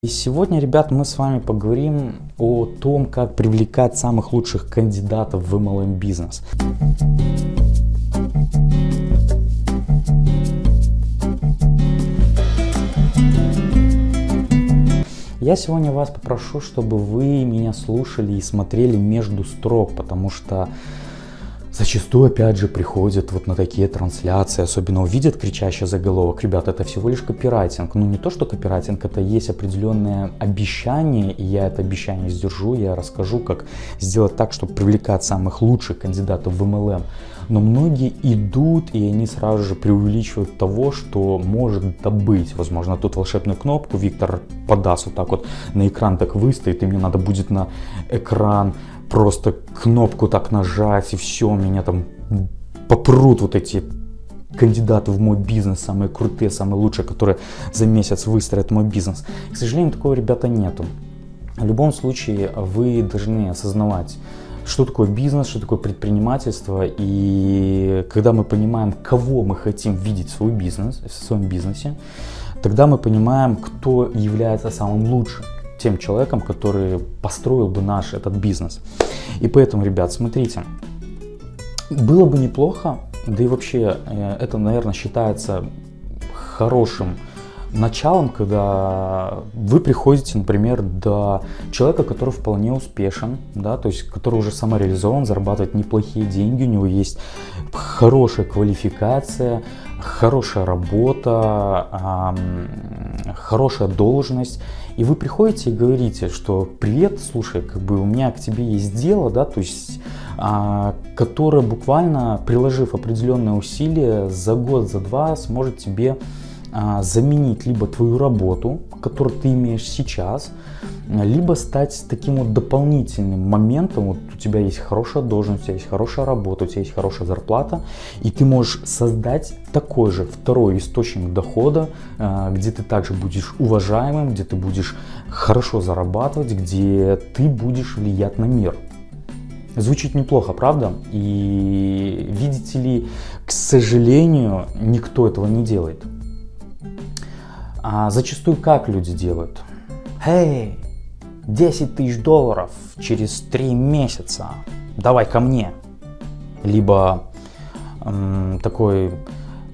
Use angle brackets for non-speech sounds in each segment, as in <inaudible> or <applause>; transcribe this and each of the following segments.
И сегодня, ребят, мы с вами поговорим о том, как привлекать самых лучших кандидатов в MLM бизнес. Я сегодня вас попрошу, чтобы вы меня слушали и смотрели между строк, потому что Зачастую, опять же, приходят вот на такие трансляции, особенно увидят кричащий заголовок. Ребят, это всего лишь копирайтинг. Ну, не то, что копирайтинг, это есть определенное обещание, и я это обещание сдержу, я расскажу, как сделать так, чтобы привлекать самых лучших кандидатов в MLM. Но многие идут, и они сразу же преувеличивают того, что может быть. Возможно, тут волшебную кнопку Виктор подаст вот так вот на экран, так выстоит, и мне надо будет на экран просто кнопку так нажать и все, меня там попрут вот эти кандидаты в мой бизнес, самые крутые, самые лучшие, которые за месяц выстроят мой бизнес. К сожалению, такого ребята нету. В любом случае, вы должны осознавать, что такое бизнес, что такое предпринимательство. И когда мы понимаем, кого мы хотим видеть в свой бизнес, в своем бизнесе, тогда мы понимаем, кто является самым лучшим тем человеком, который построил бы наш этот бизнес. И поэтому, ребят, смотрите, было бы неплохо, да и вообще э, это, наверное, считается хорошим началом, когда вы приходите, например, до человека, который вполне успешен, да, то есть который уже самореализован, зарабатывает неплохие деньги, у него есть хорошая квалификация, хорошая работа, хорошая должность, и вы приходите и говорите, что привет, слушай, как бы у меня к тебе есть дело, да, то есть, а, которое буквально, приложив определенные усилия, за год, за два сможет тебе заменить либо твою работу, которую ты имеешь сейчас, либо стать таким вот дополнительным моментом, вот у тебя есть хорошая должность, у тебя есть хорошая работа, у тебя есть хорошая зарплата, и ты можешь создать такой же второй источник дохода, а, где ты также будешь уважаемым, где ты будешь хорошо зарабатывать, где ты будешь влиять на мир. Звучит неплохо, правда? И видите ли, к сожалению, никто этого не делает. А зачастую как люди делают? Эй, 10 тысяч долларов через 3 месяца, давай ко мне. Либо эм, такой,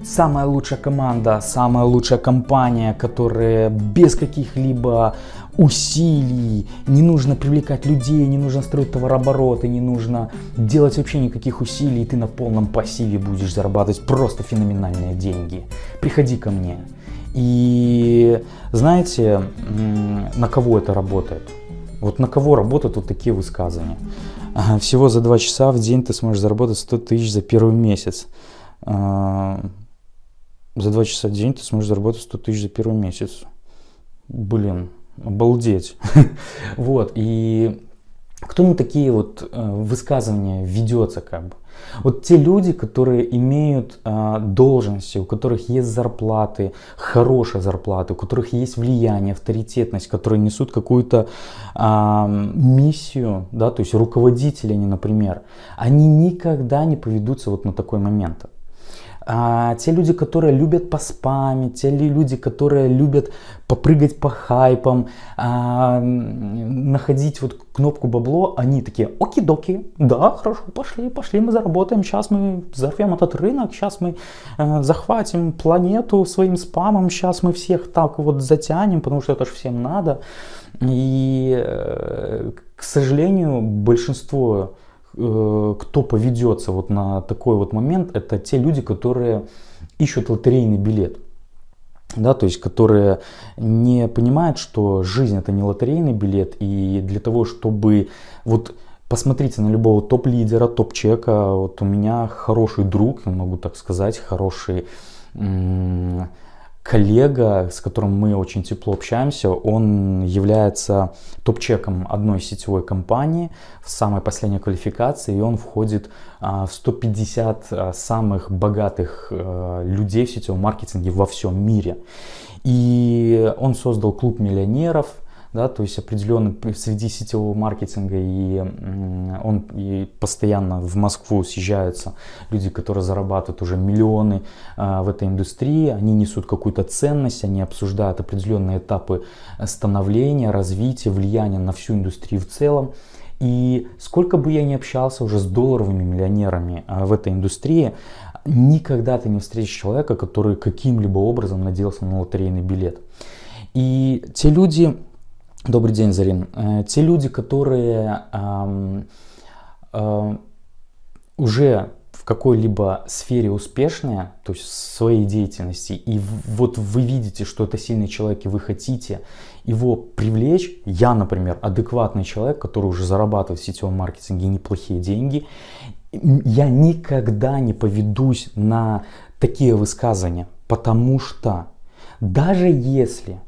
самая лучшая команда, самая лучшая компания, которая без каких-либо усилий, не нужно привлекать людей, не нужно строить товарообороты, не нужно делать вообще никаких усилий, и ты на полном пассиве будешь зарабатывать просто феноменальные деньги. Приходи ко мне. И знаете, на кого это работает? Вот на кого работают вот такие высказывания? <laughs> Всего за 2 часа в день ты сможешь заработать 100 тысяч за первый месяц. А, за 2 часа в день ты сможешь заработать 100 тысяч за первый месяц. Блин, обалдеть. <laughs> Вот, и кто на такие вот э, высказывания ведется как бы? Вот те люди, которые имеют э, должности, у которых есть зарплаты, хорошие зарплаты, у которых есть влияние, авторитетность, которые несут какую-то э, миссию, да, то есть руководители они, например, они никогда не поведутся вот на такой момент а, те люди, которые любят поспамить, те люди, которые любят попрыгать по хайпам, а, находить вот кнопку бабло, они такие, оки-доки, да, хорошо, пошли, пошли, мы заработаем, сейчас мы взорвем этот рынок, сейчас мы э, захватим планету своим спамом, сейчас мы всех так вот затянем, потому что это же всем надо. И, э, к сожалению, большинство кто поведется вот на такой вот момент, это те люди, которые ищут лотерейный билет. Да, то есть, которые не понимают, что жизнь это не лотерейный билет, и для того, чтобы вот посмотрите на любого топ-лидера, топ-чека, вот у меня хороший друг, могу так сказать, хороший коллега, с которым мы очень тепло общаемся, он является топ-чеком одной сетевой компании в самой последней квалификации, и он входит а, в 150 а, самых богатых а, людей в сетевом маркетинге во всем мире. И он создал клуб миллионеров, да, то есть определенно среди сетевого маркетинга и он и постоянно в Москву съезжаются люди, которые зарабатывают уже миллионы а, в этой индустрии, они несут какую-то ценность, они обсуждают определенные этапы становления, развития, влияния на всю индустрию в целом. И сколько бы я ни общался уже с долларовыми миллионерами а, в этой индустрии, никогда ты не встретишь человека, который каким-либо образом надеялся на лотерейный билет. И те люди, добрый день, Зарин, э, те люди, которые э, уже в какой-либо сфере успешные, то есть в своей деятельности, и вот вы видите, что это сильный человек, и вы хотите его привлечь, я, например, адекватный человек, который уже зарабатывает в сетевом маркетинге неплохие деньги, я никогда не поведусь на такие высказывания, потому что даже если,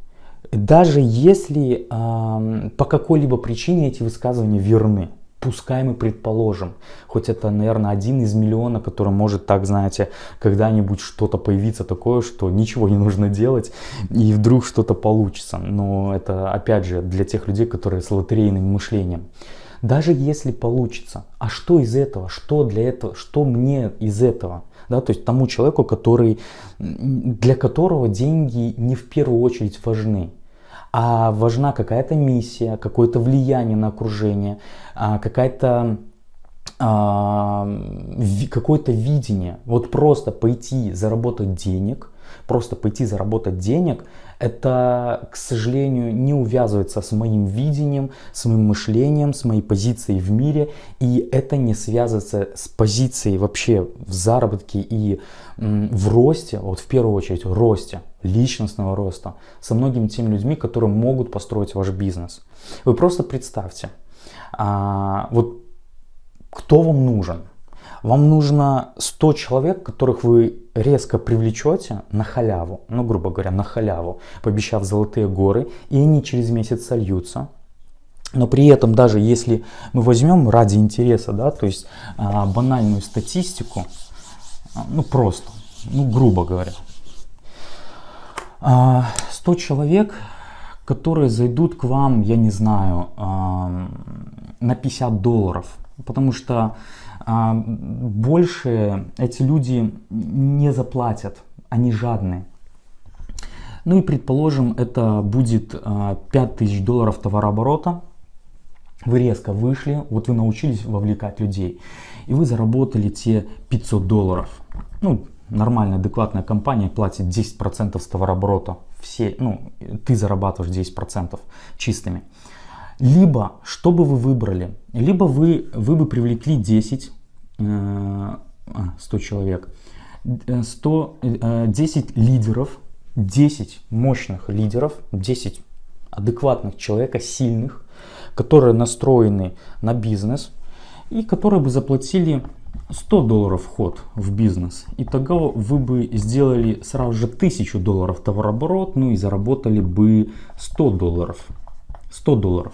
даже если э, по какой-либо причине эти высказывания верны, пускай мы предположим, хоть это, наверное, один из миллиона, который может так, знаете, когда-нибудь что-то появиться такое, что ничего не нужно делать, и вдруг что-то получится. Но это, опять же, для тех людей, которые с лотерейным мышлением. Даже если получится, а что из этого, что для этого, что мне из этого? Да, то есть тому человеку, который, для которого деньги не в первую очередь важны, а важна какая-то миссия, какое-то влияние на окружение, а, какая-то а, какое-то видение. Вот просто пойти заработать денег, просто пойти заработать денег, это, к сожалению, не увязывается с моим видением, с моим мышлением, с моей позицией в мире, и это не связывается с позицией вообще в заработке и в росте, вот в первую очередь в росте, личностного роста, со многими теми людьми, которые могут построить ваш бизнес. Вы просто представьте, а, вот кто вам нужен? Вам нужно 100 человек, которых вы резко привлечете на халяву, ну, грубо говоря, на халяву, пообещав золотые горы, и они через месяц сольются. Но при этом, даже если мы возьмем ради интереса, да, то есть а, банальную статистику, а, ну, просто, ну, грубо говоря, а, 100 человек, которые зайдут к вам, я не знаю, а, на 50 долларов, потому что а, больше эти люди не заплатят, они жадные. Ну и предположим, это будет 5000 а, долларов товарооборота. Вы резко вышли, вот вы научились вовлекать людей, и вы заработали те 500 долларов. Ну, нормальная, адекватная компания платит 10% с товарооборота. Все, ну, ты зарабатываешь 10% чистыми. Либо, что бы вы выбрали? Либо вы, вы бы привлекли 10 100 э, человек, 100, э, 10 э, лидеров, 10 мощных лидеров, 10 адекватных человека, сильных, которые настроены на бизнес и которые бы заплатили 100 долларов вход в бизнес. И тогда вы бы сделали сразу же 1000 долларов товарооборот, ну и заработали бы 100 долларов. 100 долларов.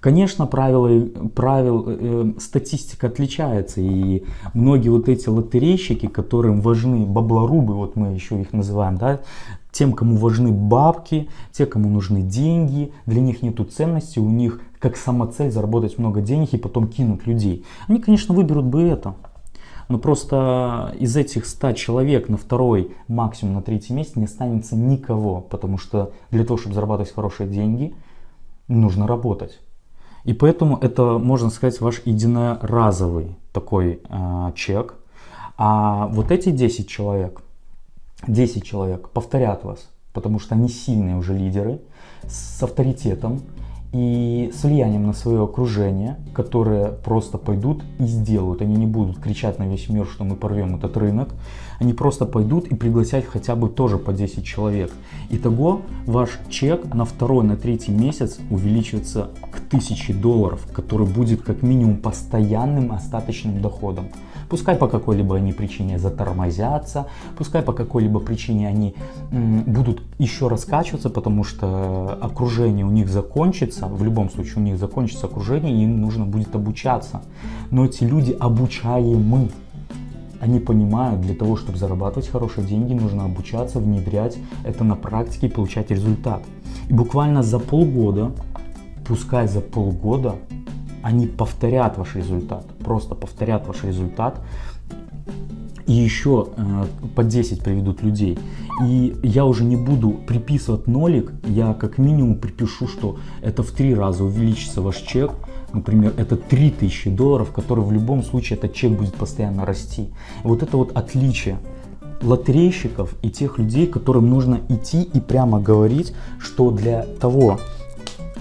Конечно, правила, правил, э, статистика отличается, и многие вот эти лотерейщики, которым важны баблорубы, вот мы еще их называем, да, тем, кому важны бабки, те, кому нужны деньги, для них нету ценности, у них как самоцель заработать много денег и потом кинуть людей. Они, конечно, выберут бы это. Но просто из этих 100 человек на второй, максимум на третий месяц не останется никого, потому что для того, чтобы зарабатывать хорошие деньги, нужно работать. И поэтому это, можно сказать, ваш единоразовый такой э, чек. А вот эти 10 человек, 10 человек повторят вас, потому что они сильные уже лидеры, с авторитетом и с влиянием на свое окружение, которые просто пойдут и сделают. Они не будут кричать на весь мир, что мы порвем этот рынок. Они просто пойдут и пригласят хотя бы тоже по 10 человек. Итого ваш чек на второй, на третий месяц увеличивается к 1000 долларов, который будет как минимум постоянным остаточным доходом. Пускай по какой-либо они причине затормозятся, пускай по какой-либо причине они будут еще раскачиваться, потому что окружение у них закончится, в любом случае у них закончится окружение, и им нужно будет обучаться. Но эти люди обучаемы. Они понимают, для того, чтобы зарабатывать хорошие деньги, нужно обучаться, внедрять это на практике и получать результат. И буквально за полгода, пускай за полгода, они повторят ваш результат, просто повторят ваш результат, и еще э, по 10 приведут людей. И я уже не буду приписывать нолик, я как минимум припишу, что это в три раза увеличится ваш чек, например, это 3000 долларов, которые в любом случае этот чек будет постоянно расти. Вот это вот отличие лотерейщиков и тех людей, которым нужно идти и прямо говорить, что для того,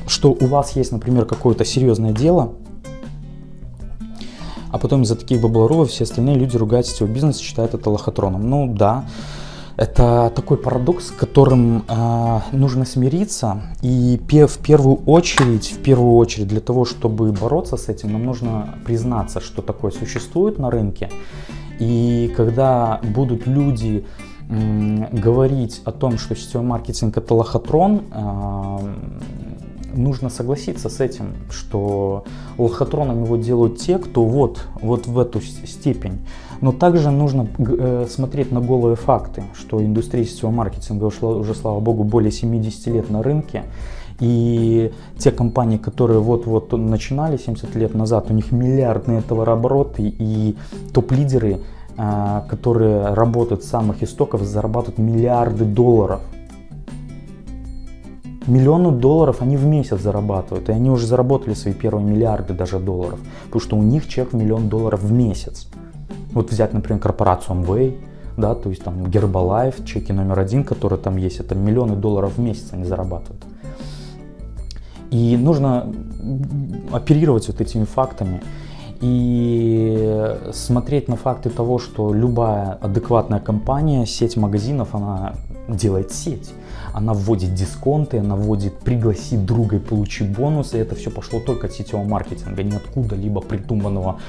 что у вас есть, например, какое-то серьезное дело, а потом из-за таких баблоров все остальные люди ругают сетевой бизнес, считают это лохотроном. Ну да, это такой парадокс, с которым э, нужно смириться. И в первую очередь, в первую очередь, для того, чтобы бороться с этим, нам нужно признаться, что такое существует на рынке. И когда будут люди говорить о том, что сетевой маркетинг это лохотрон, э, нужно согласиться с этим, что лохотроном его делают те, кто вот, вот в эту степень. Но также нужно э, смотреть на голые факты, что индустрия сетевого маркетинга ушла уже, слава богу, более 70 лет на рынке. И те компании, которые вот-вот начинали 70 лет назад, у них миллиардные товарообороты и топ-лидеры, э, которые работают с самых истоков, зарабатывают миллиарды долларов миллионы долларов они в месяц зарабатывают, и они уже заработали свои первые миллиарды даже долларов, потому что у них чек в миллион долларов в месяц. Вот взять, например, корпорацию Amway, да, то есть там Herbalife, чеки номер один, которые там есть, это миллионы долларов в месяц они зарабатывают. И нужно оперировать вот этими фактами и смотреть на факты того, что любая адекватная компания, сеть магазинов, она делает сеть. Она вводит дисконты, она вводит пригласи друга и получи бонусы. И это все пошло только от сетевого маркетинга, не откуда-либо придуманного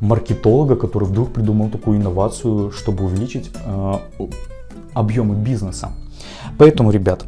маркетолога, который вдруг придумал такую инновацию, чтобы увеличить э, объемы бизнеса. Поэтому, ребят,